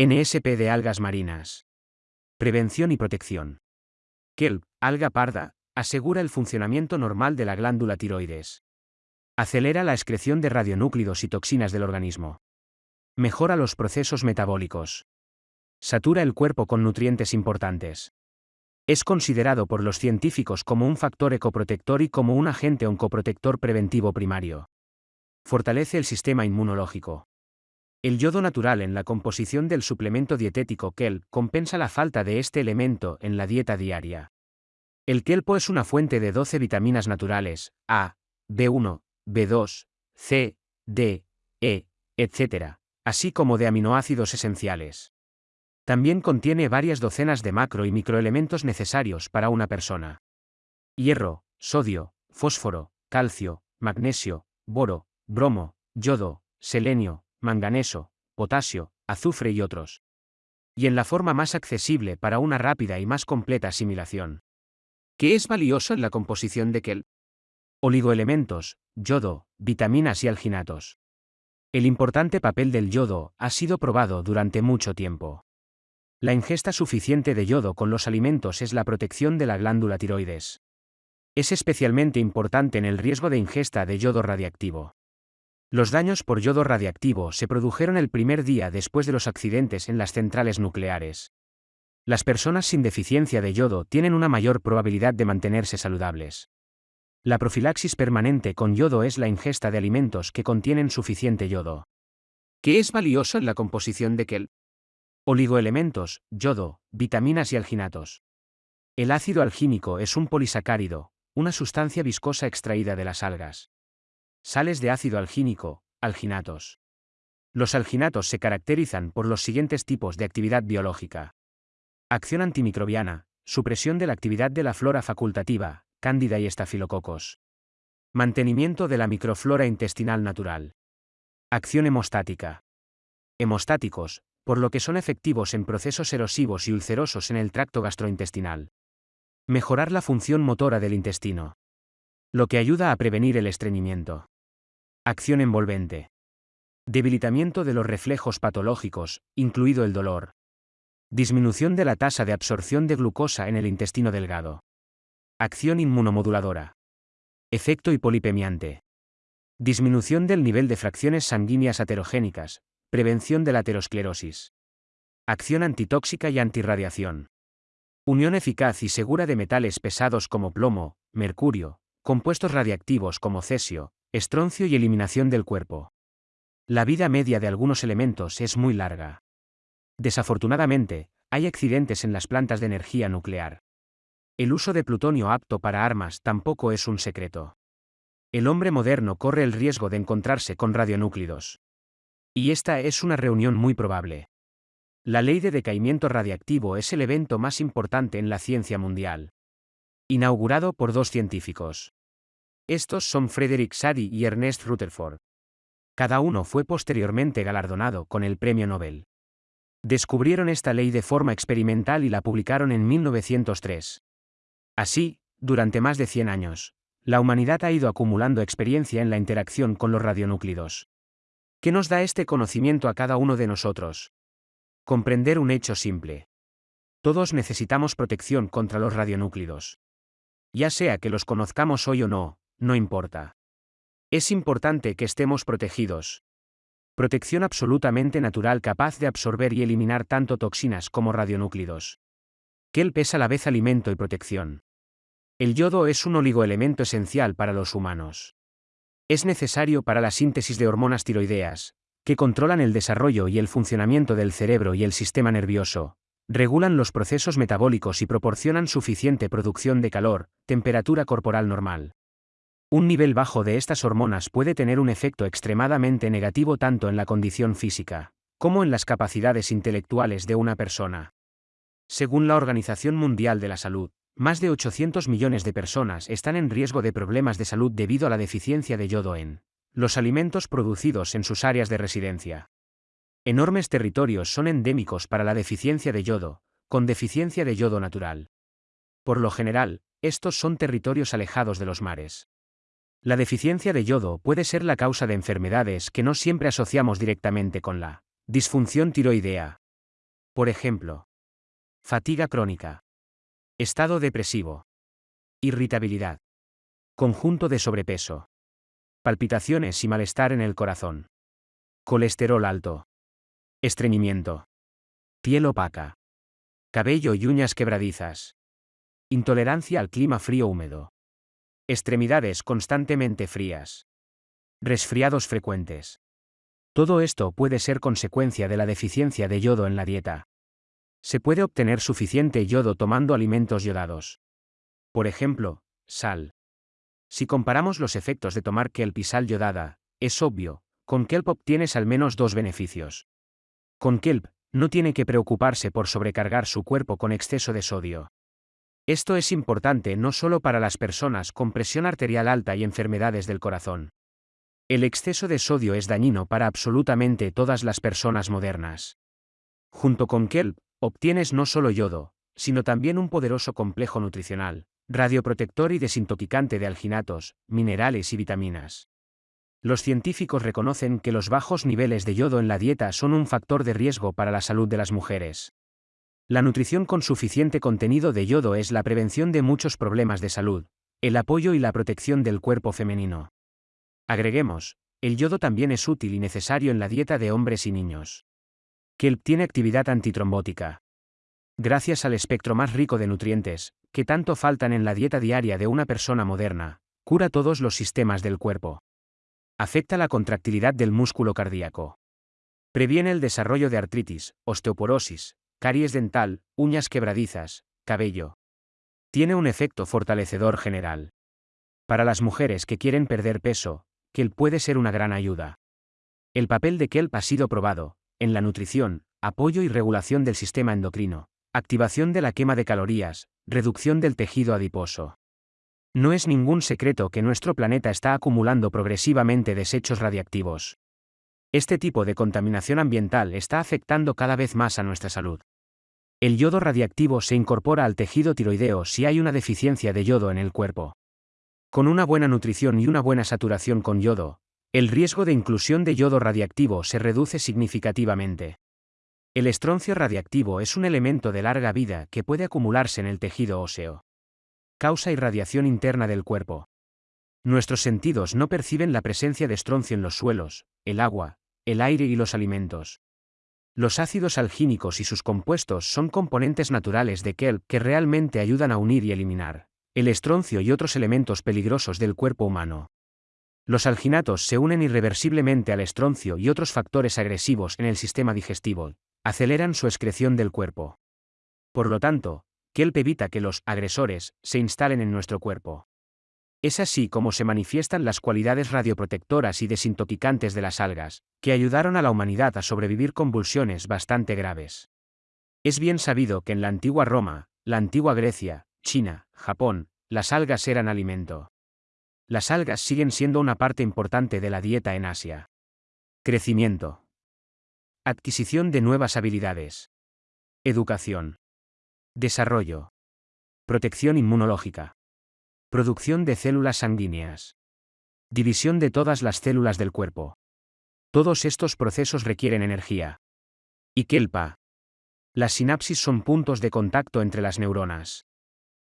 NSP de algas marinas. Prevención y protección. Kelp, alga parda, asegura el funcionamiento normal de la glándula tiroides. Acelera la excreción de radionúclidos y toxinas del organismo. Mejora los procesos metabólicos. Satura el cuerpo con nutrientes importantes. Es considerado por los científicos como un factor ecoprotector y como un agente oncoprotector preventivo primario. Fortalece el sistema inmunológico. El yodo natural en la composición del suplemento dietético KEL compensa la falta de este elemento en la dieta diaria. El kelpo es una fuente de 12 vitaminas naturales, A, B1, B2, C, D, E, etc., así como de aminoácidos esenciales. También contiene varias docenas de macro y microelementos necesarios para una persona. Hierro, sodio, fósforo, calcio, magnesio, boro, bromo, yodo, selenio, manganeso, potasio, azufre y otros. Y en la forma más accesible para una rápida y más completa asimilación. ¿Qué es valioso en la composición de Kel? Oligoelementos, yodo, vitaminas y alginatos. El importante papel del yodo ha sido probado durante mucho tiempo. La ingesta suficiente de yodo con los alimentos es la protección de la glándula tiroides. Es especialmente importante en el riesgo de ingesta de yodo radiactivo. Los daños por yodo radiactivo se produjeron el primer día después de los accidentes en las centrales nucleares. Las personas sin deficiencia de yodo tienen una mayor probabilidad de mantenerse saludables. La profilaxis permanente con yodo es la ingesta de alimentos que contienen suficiente yodo. ¿Qué es valioso en la composición de Kel? Oligoelementos, yodo, vitaminas y alginatos. El ácido algínico es un polisacárido, una sustancia viscosa extraída de las algas. Sales de ácido algínico, alginatos. Los alginatos se caracterizan por los siguientes tipos de actividad biológica. Acción antimicrobiana, supresión de la actividad de la flora facultativa, cándida y estafilococos. Mantenimiento de la microflora intestinal natural. Acción hemostática. Hemostáticos, por lo que son efectivos en procesos erosivos y ulcerosos en el tracto gastrointestinal. Mejorar la función motora del intestino. Lo que ayuda a prevenir el estreñimiento. Acción envolvente. Debilitamiento de los reflejos patológicos, incluido el dolor. Disminución de la tasa de absorción de glucosa en el intestino delgado. Acción inmunomoduladora. Efecto hipolipemiante. Disminución del nivel de fracciones sanguíneas aterogénicas, Prevención de la aterosclerosis. Acción antitóxica y antirradiación. Unión eficaz y segura de metales pesados como plomo, mercurio, compuestos radiactivos como cesio, estroncio y eliminación del cuerpo. La vida media de algunos elementos es muy larga. Desafortunadamente, hay accidentes en las plantas de energía nuclear. El uso de plutonio apto para armas tampoco es un secreto. El hombre moderno corre el riesgo de encontrarse con radionúclidos. Y esta es una reunión muy probable. La ley de decaimiento radiactivo es el evento más importante en la ciencia mundial. Inaugurado por dos científicos. Estos son Frederick Sadi y Ernest Rutherford. Cada uno fue posteriormente galardonado con el Premio Nobel. Descubrieron esta ley de forma experimental y la publicaron en 1903. Así, durante más de 100 años, la humanidad ha ido acumulando experiencia en la interacción con los radionúclidos. ¿Qué nos da este conocimiento a cada uno de nosotros? Comprender un hecho simple. Todos necesitamos protección contra los radionúclidos. Ya sea que los conozcamos hoy o no, no importa. Es importante que estemos protegidos. Protección absolutamente natural capaz de absorber y eliminar tanto toxinas como radionúclidos. Que pesa a la vez alimento y protección. El yodo es un oligoelemento esencial para los humanos. Es necesario para la síntesis de hormonas tiroideas, que controlan el desarrollo y el funcionamiento del cerebro y el sistema nervioso, regulan los procesos metabólicos y proporcionan suficiente producción de calor, temperatura corporal normal. Un nivel bajo de estas hormonas puede tener un efecto extremadamente negativo tanto en la condición física, como en las capacidades intelectuales de una persona. Según la Organización Mundial de la Salud, más de 800 millones de personas están en riesgo de problemas de salud debido a la deficiencia de yodo en los alimentos producidos en sus áreas de residencia. Enormes territorios son endémicos para la deficiencia de yodo, con deficiencia de yodo natural. Por lo general, estos son territorios alejados de los mares. La deficiencia de yodo puede ser la causa de enfermedades que no siempre asociamos directamente con la disfunción tiroidea. Por ejemplo, fatiga crónica, estado depresivo, irritabilidad, conjunto de sobrepeso, palpitaciones y malestar en el corazón, colesterol alto, estreñimiento, piel opaca, cabello y uñas quebradizas, intolerancia al clima frío húmedo, extremidades constantemente frías, resfriados frecuentes. Todo esto puede ser consecuencia de la deficiencia de yodo en la dieta. Se puede obtener suficiente yodo tomando alimentos yodados. Por ejemplo, sal. Si comparamos los efectos de tomar kelp y sal yodada, es obvio, con kelp obtienes al menos dos beneficios. Con kelp, no tiene que preocuparse por sobrecargar su cuerpo con exceso de sodio. Esto es importante no solo para las personas con presión arterial alta y enfermedades del corazón. El exceso de sodio es dañino para absolutamente todas las personas modernas. Junto con kelp, obtienes no solo yodo, sino también un poderoso complejo nutricional, radioprotector y desintoxicante de alginatos, minerales y vitaminas. Los científicos reconocen que los bajos niveles de yodo en la dieta son un factor de riesgo para la salud de las mujeres. La nutrición con suficiente contenido de yodo es la prevención de muchos problemas de salud, el apoyo y la protección del cuerpo femenino. Agreguemos, el yodo también es útil y necesario en la dieta de hombres y niños. Kelp tiene actividad antitrombótica. Gracias al espectro más rico de nutrientes, que tanto faltan en la dieta diaria de una persona moderna, cura todos los sistemas del cuerpo. Afecta la contractilidad del músculo cardíaco. Previene el desarrollo de artritis, osteoporosis, caries dental, uñas quebradizas, cabello. Tiene un efecto fortalecedor general. Para las mujeres que quieren perder peso, Kelp puede ser una gran ayuda. El papel de Kelp ha sido probado, en la nutrición, apoyo y regulación del sistema endocrino, activación de la quema de calorías, reducción del tejido adiposo. No es ningún secreto que nuestro planeta está acumulando progresivamente desechos radiactivos. Este tipo de contaminación ambiental está afectando cada vez más a nuestra salud. El yodo radiactivo se incorpora al tejido tiroideo si hay una deficiencia de yodo en el cuerpo. Con una buena nutrición y una buena saturación con yodo, el riesgo de inclusión de yodo radiactivo se reduce significativamente. El estroncio radiactivo es un elemento de larga vida que puede acumularse en el tejido óseo. Causa irradiación interna del cuerpo. Nuestros sentidos no perciben la presencia de estroncio en los suelos, el agua, el aire y los alimentos. Los ácidos algínicos y sus compuestos son componentes naturales de kelp que realmente ayudan a unir y eliminar el estroncio y otros elementos peligrosos del cuerpo humano. Los alginatos se unen irreversiblemente al estroncio y otros factores agresivos en el sistema digestivo, aceleran su excreción del cuerpo. Por lo tanto, Kelp evita que los agresores se instalen en nuestro cuerpo. Es así como se manifiestan las cualidades radioprotectoras y desintoxicantes de las algas, que ayudaron a la humanidad a sobrevivir convulsiones bastante graves. Es bien sabido que en la antigua Roma, la antigua Grecia, China, Japón, las algas eran alimento. Las algas siguen siendo una parte importante de la dieta en Asia. Crecimiento. Adquisición de nuevas habilidades. Educación. Desarrollo. Protección inmunológica. Producción de células sanguíneas. División de todas las células del cuerpo. Todos estos procesos requieren energía. Y kelpa. Las sinapsis son puntos de contacto entre las neuronas.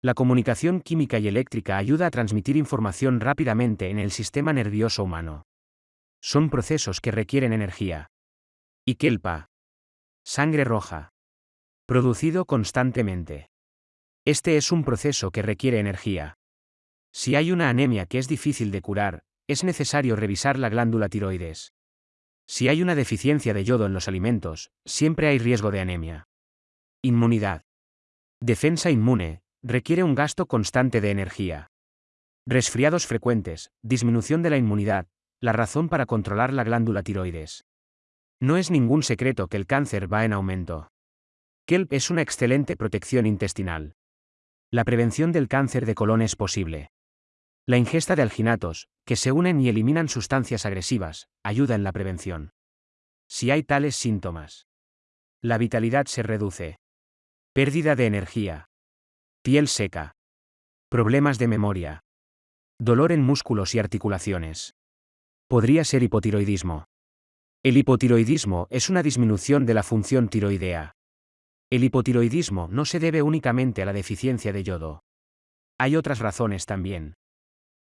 La comunicación química y eléctrica ayuda a transmitir información rápidamente en el sistema nervioso humano. Son procesos que requieren energía. Y kelpa. Sangre roja. Producido constantemente. Este es un proceso que requiere energía. Si hay una anemia que es difícil de curar, es necesario revisar la glándula tiroides. Si hay una deficiencia de yodo en los alimentos, siempre hay riesgo de anemia. Inmunidad. Defensa inmune, requiere un gasto constante de energía. Resfriados frecuentes, disminución de la inmunidad, la razón para controlar la glándula tiroides. No es ningún secreto que el cáncer va en aumento. Kelp es una excelente protección intestinal. La prevención del cáncer de colon es posible. La ingesta de alginatos, que se unen y eliminan sustancias agresivas, ayuda en la prevención. Si hay tales síntomas, la vitalidad se reduce. Pérdida de energía, Piel seca. Problemas de memoria. Dolor en músculos y articulaciones. Podría ser hipotiroidismo. El hipotiroidismo es una disminución de la función tiroidea. El hipotiroidismo no se debe únicamente a la deficiencia de yodo. Hay otras razones también.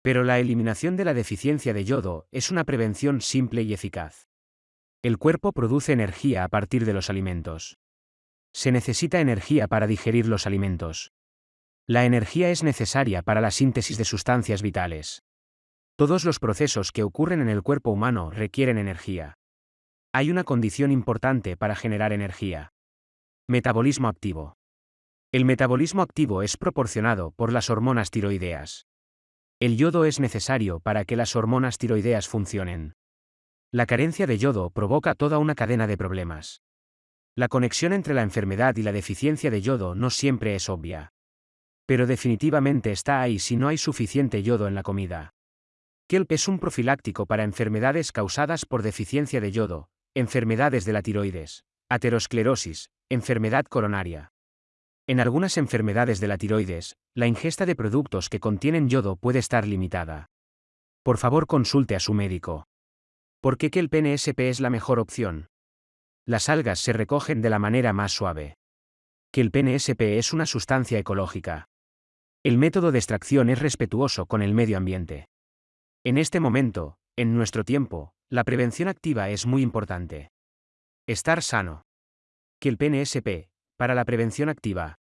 Pero la eliminación de la deficiencia de yodo es una prevención simple y eficaz. El cuerpo produce energía a partir de los alimentos. Se necesita energía para digerir los alimentos. La energía es necesaria para la síntesis de sustancias vitales. Todos los procesos que ocurren en el cuerpo humano requieren energía. Hay una condición importante para generar energía. Metabolismo activo. El metabolismo activo es proporcionado por las hormonas tiroideas. El yodo es necesario para que las hormonas tiroideas funcionen. La carencia de yodo provoca toda una cadena de problemas. La conexión entre la enfermedad y la deficiencia de yodo no siempre es obvia. Pero definitivamente está ahí si no hay suficiente yodo en la comida. Kelp es un profiláctico para enfermedades causadas por deficiencia de yodo, enfermedades de la tiroides, aterosclerosis, enfermedad coronaria. En algunas enfermedades de la tiroides, la ingesta de productos que contienen yodo puede estar limitada. Por favor consulte a su médico. ¿Por qué que el PNSP es la mejor opción? Las algas se recogen de la manera más suave. Que el PNSP es una sustancia ecológica. El método de extracción es respetuoso con el medio ambiente. En este momento, en nuestro tiempo, la prevención activa es muy importante. Estar sano. Que el PNSP, para la prevención activa,